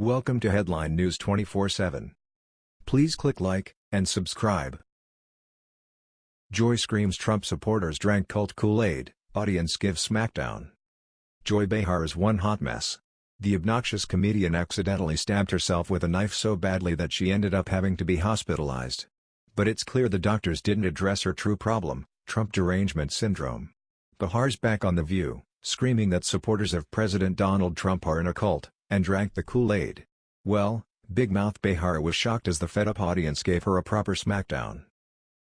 Welcome to Headline News 24/7. Please click like and subscribe. Joy screams Trump supporters drank cult Kool-Aid, audience gives smackdown. Joy Behar is one hot mess. The obnoxious comedian accidentally stabbed herself with a knife so badly that she ended up having to be hospitalized. But it's clear the doctors didn't address her true problem, Trump derangement syndrome. Behar's back on The View, screaming that supporters of President Donald Trump are in a cult, and drank the Kool-Aid. Well, Big Mouth Behar was shocked as the fed-up audience gave her a proper smackdown.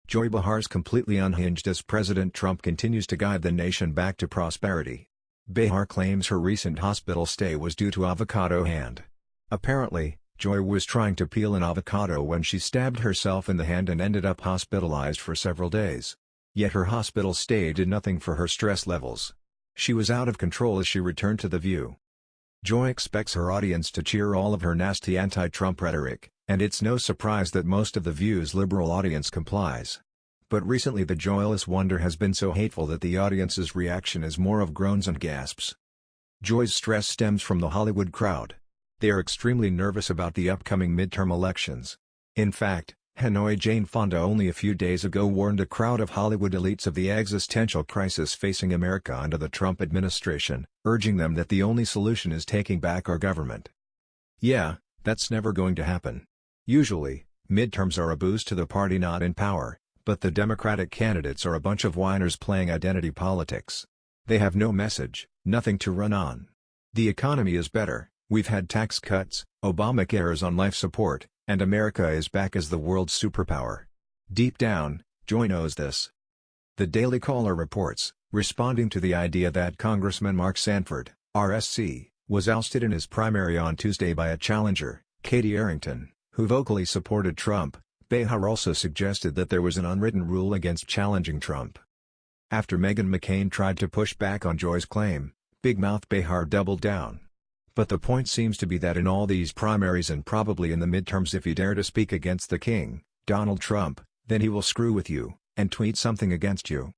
Joy Behar's completely unhinged as President Trump continues to guide the nation back to prosperity. Behar claims her recent hospital stay was due to avocado hand. Apparently, Joy was trying to peel an avocado when she stabbed herself in the hand and ended up hospitalized for several days. Yet her hospital stay did nothing for her stress levels. She was out of control as she returned to The View. Joy expects her audience to cheer all of her nasty anti-Trump rhetoric, and it's no surprise that most of The View's liberal audience complies. But recently the joyless wonder has been so hateful that the audience's reaction is more of groans and gasps. Joy's stress stems from the Hollywood crowd. They are extremely nervous about the upcoming midterm elections. In fact, Hanoi Jane Fonda only a few days ago warned a crowd of Hollywood elites of the existential crisis facing America under the Trump administration, urging them that the only solution is taking back our government. Yeah, that's never going to happen. Usually, midterms are a boost to the party not in power, but the Democratic candidates are a bunch of whiners playing identity politics. They have no message, nothing to run on. The economy is better, we've had tax cuts, Obamacare is on life support, and America is back as the world's superpower. Deep down, Joy knows this. The Daily Caller reports, responding to the idea that Congressman Mark Sanford, RSC, was ousted in his primary on Tuesday by a challenger, Katie Arrington, who vocally supported Trump, Behar also suggested that there was an unwritten rule against challenging Trump. After Meghan McCain tried to push back on Joy's claim, Big Mouth Behar doubled down. But the point seems to be that in all these primaries and probably in the midterms if you dare to speak against the king, Donald Trump, then he will screw with you, and tweet something against you.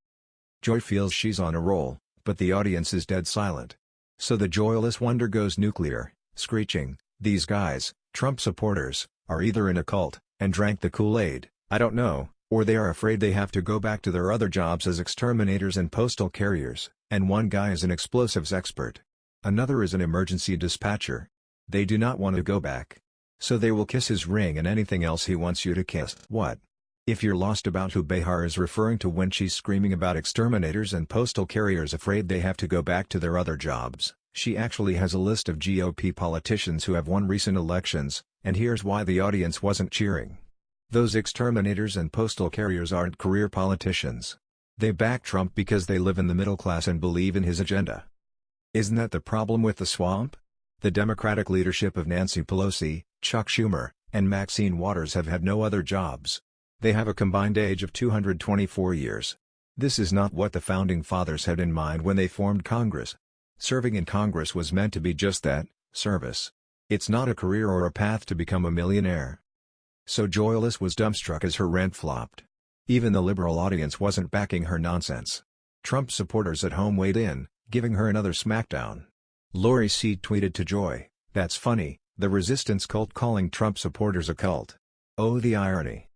Joy feels she's on a roll, but the audience is dead silent. So the joyless wonder goes nuclear, screeching, these guys, Trump supporters, are either in a cult, and drank the Kool-Aid, I don't know, or they are afraid they have to go back to their other jobs as exterminators and postal carriers, and one guy is an explosives expert. Another is an emergency dispatcher. They do not want to go back. So they will kiss his ring and anything else he wants you to kiss. What? If you're lost about who Behar is referring to when she's screaming about exterminators and postal carriers afraid they have to go back to their other jobs, she actually has a list of GOP politicians who have won recent elections, and here's why the audience wasn't cheering. Those exterminators and postal carriers aren't career politicians. They back Trump because they live in the middle class and believe in his agenda. Isn't that the problem with the swamp? The Democratic leadership of Nancy Pelosi, Chuck Schumer, and Maxine Waters have had no other jobs. They have a combined age of 224 years. This is not what the Founding Fathers had in mind when they formed Congress. Serving in Congress was meant to be just that, service. It's not a career or a path to become a millionaire. So Joyless was dumbstruck as her rant flopped. Even the liberal audience wasn't backing her nonsense. Trump supporters at home weighed in, giving her another smackdown. Lori C. tweeted to Joy, That's funny, the resistance cult calling Trump supporters a cult. Oh the irony.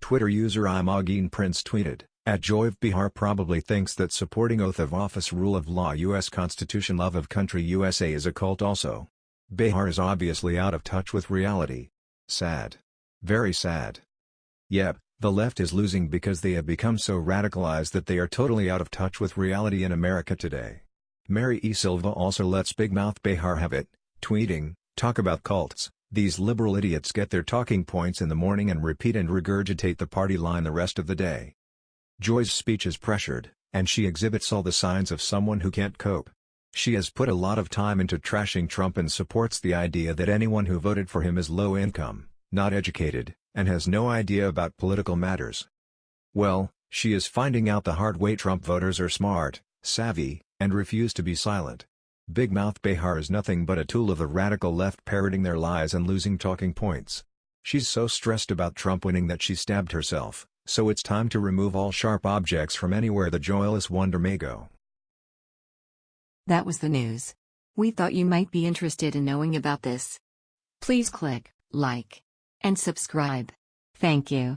Twitter user Imogen Prince tweeted, at JoyVBehar probably thinks that supporting oath of office rule of law U.S. Constitution love of country USA is a cult also. Behar is obviously out of touch with reality. Sad. Very sad. Yep, the left is losing because they have become so radicalized that they are totally out of touch with reality in America today. Mary E. Silva also lets Big Mouth Behar have it, tweeting, Talk about cults, these liberal idiots get their talking points in the morning and repeat and regurgitate the party line the rest of the day. Joy's speech is pressured, and she exhibits all the signs of someone who can't cope. She has put a lot of time into trashing Trump and supports the idea that anyone who voted for him is low income, not educated, and has no idea about political matters. Well, she is finding out the hard way Trump voters are smart, savvy, and refuse to be silent. Big Mouth Behar is nothing but a tool of the radical left parroting their lies and losing talking points. She's so stressed about Trump winning that she stabbed herself, so it's time to remove all sharp objects from anywhere the joyless wonder may go. That was the news. We thought you might be interested in knowing about this. Please click like and subscribe. Thank you.